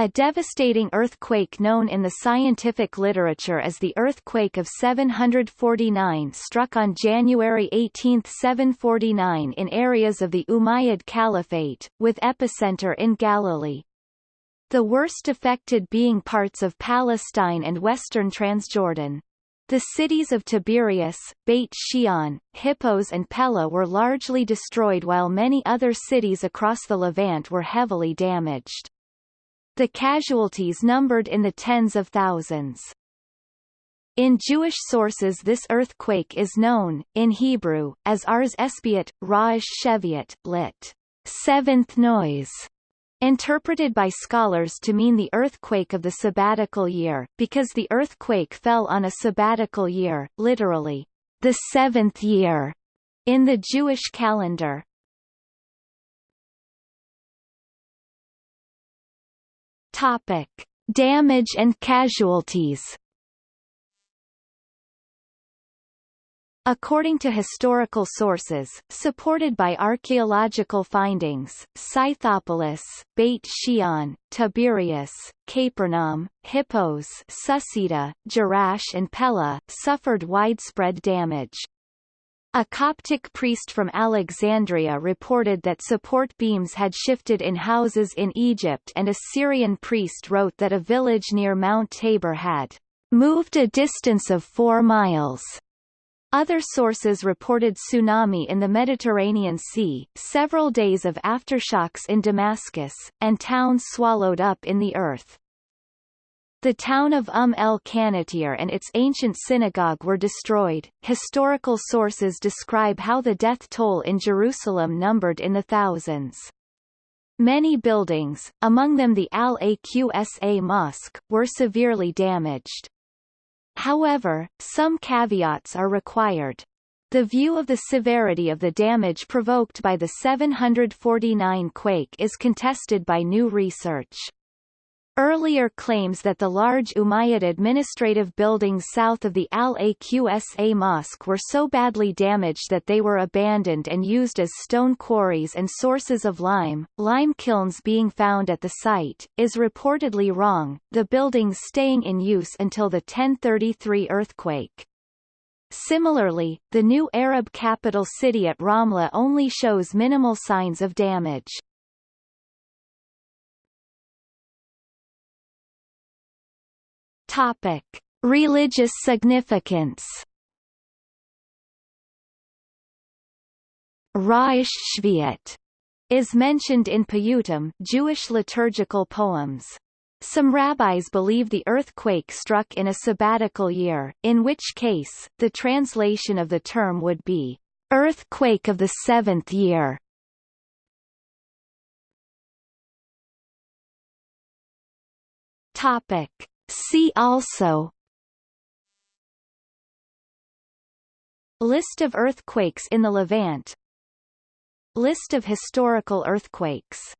A devastating earthquake known in the scientific literature as the Earthquake of 749 struck on January 18, 749 in areas of the Umayyad Caliphate, with epicenter in Galilee. The worst affected being parts of Palestine and western Transjordan. The cities of Tiberias, Beit Shean, Hippos and Pella were largely destroyed while many other cities across the Levant were heavily damaged. The casualties numbered in the tens of thousands. In Jewish sources this earthquake is known, in Hebrew, as Ars Espiat, Ra'ash Sheviat, lit. Seventh noise, interpreted by scholars to mean the earthquake of the sabbatical year, because the earthquake fell on a sabbatical year, literally, the seventh year, in the Jewish calendar. Topic: Damage and casualties. According to historical sources, supported by archaeological findings, Scythopolis, Beit Shean, Tiberias, Capernaum, Hippos Susita, Jerash and Pella, suffered widespread damage. A Coptic priest from Alexandria reported that support beams had shifted in houses in Egypt and a Syrian priest wrote that a village near Mount Tabor had moved a distance of four miles. Other sources reported tsunami in the Mediterranean Sea, several days of aftershocks in Damascus, and towns swallowed up in the earth. The town of Umm el Qanatir and its ancient synagogue were destroyed. Historical sources describe how the death toll in Jerusalem numbered in the thousands. Many buildings, among them the Al-Aqsa Mosque, were severely damaged. However, some caveats are required. The view of the severity of the damage provoked by the 749 quake is contested by new research. Earlier claims that the large Umayyad administrative buildings south of the Al-Aqsa Mosque were so badly damaged that they were abandoned and used as stone quarries and sources of lime, lime kilns being found at the site, is reportedly wrong, the buildings staying in use until the 1033 earthquake. Similarly, the new Arab capital city at Ramla only shows minimal signs of damage. Topic: Religious significance. Raish Shviat is mentioned in Piyutim Jewish liturgical poems. Some rabbis believe the earthquake struck in a sabbatical year, in which case, the translation of the term would be, "...earthquake of the seventh year". Topic. See also. List of earthquakes in the Levant. List of historical earthquakes